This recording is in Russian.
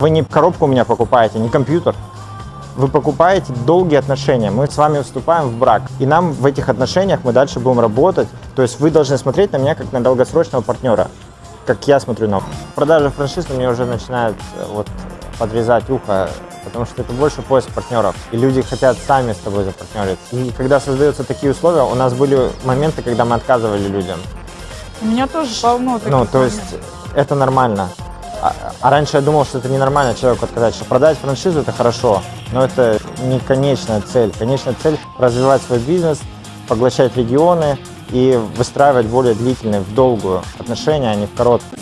Вы не коробку у меня покупаете, не компьютер. Вы покупаете долгие отношения. Мы с вами вступаем в брак. И нам в этих отношениях мы дальше будем работать. То есть вы должны смотреть на меня как на долгосрочного партнера. Как я смотрю на продажи франшиз, мне уже начинают э, вот подрезать ухо, потому что это больше поиск партнеров. И люди хотят сами с тобой запартнериться. И когда создаются такие условия, у нас были моменты, когда мы отказывали людям. У меня тоже полно таких Ну, то есть это нормально. А, а раньше я думал, что это ненормально человеку отказать, что продать франшизу это хорошо, но это не конечная цель. Конечная цель – развивать свой бизнес, поглощать регионы и выстраивать более длительные, в долгую отношения, а не в короткие.